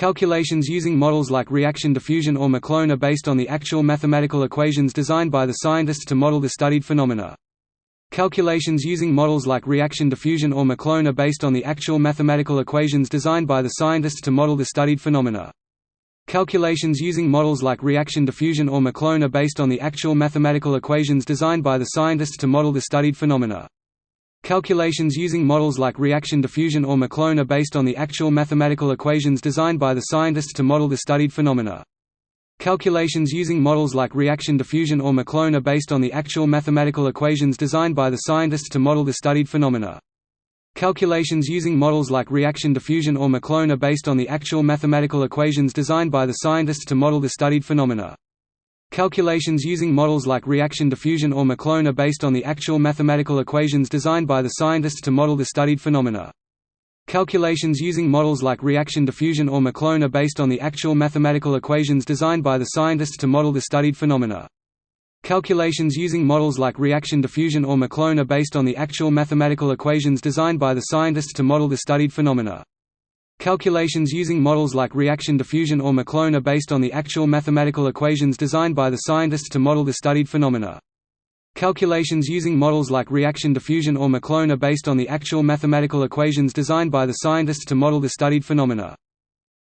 Calculations using models like reaction diffusion or Maclone are based on the actual mathematical equations designed by the scientists to model the studied phenomena. Calculations using models like reaction diffusion or Maclone are based on the actual mathematical equations designed by the scientists to model the studied phenomena. Calculations using models like reaction diffusion or Maclone are based on the actual mathematical equations designed by the scientists to model the studied phenomena. Calculations using models like reaction diffusion or Maclone are based on the actual mathematical equations designed by the scientists to model the studied phenomena. Calculations using models like reaction diffusion or Maclone are based on the actual mathematical equations designed by the scientists to model the studied phenomena. Calculations using models like reaction diffusion or Maclone are based on the actual mathematical equations designed by the scientists to model the studied phenomena. Calculations using models like reaction diffusion or Maclone are based on the actual mathematical equations designed by the scientists to model the studied phenomena. Calculations using models like reaction diffusion or Maclone are based on the actual mathematical equations designed by the scientists to model the studied phenomena. Calculations using models like reaction diffusion or Maclone are based on the actual mathematical equations designed by the scientists to model the studied phenomena. Calculations using models like reaction diffusion or Maclone are based on the actual mathematical equations designed by the scientists to model the studied phenomena. Calculations using models like reaction diffusion or Maclone are based on the actual mathematical equations designed by the scientists to model the studied phenomena.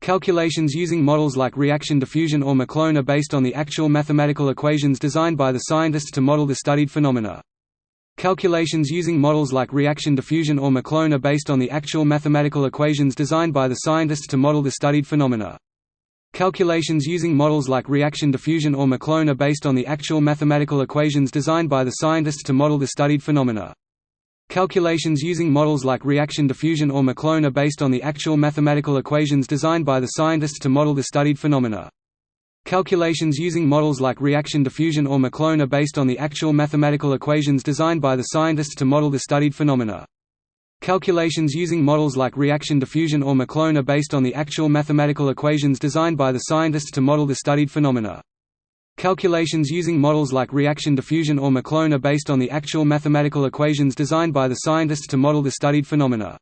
Calculations using models like reaction diffusion or Maclone are based on the actual mathematical equations designed by the scientists to model the studied phenomena. Calculations using models like reaction diffusion or Maclone are based on the actual mathematical equations designed by the scientists to model the studied phenomena. Calculations using models like reaction diffusion or Maclone are based on the actual mathematical equations designed by the scientists to model the studied phenomena. Calculations using models like reaction diffusion or Maclone are based on the actual mathematical equations designed by the scientists to model the studied phenomena. Calculations using models like reaction diffusion or Maclone are based on the actual mathematical equations designed by the scientists to model the studied phenomena. Calculations using models like reaction diffusion or Maclone are based on the actual mathematical equations designed by the scientists to model the studied phenomena. Calculations using models like reaction diffusion or Maclone are based on the actual mathematical equations designed by the scientists to model the studied phenomena.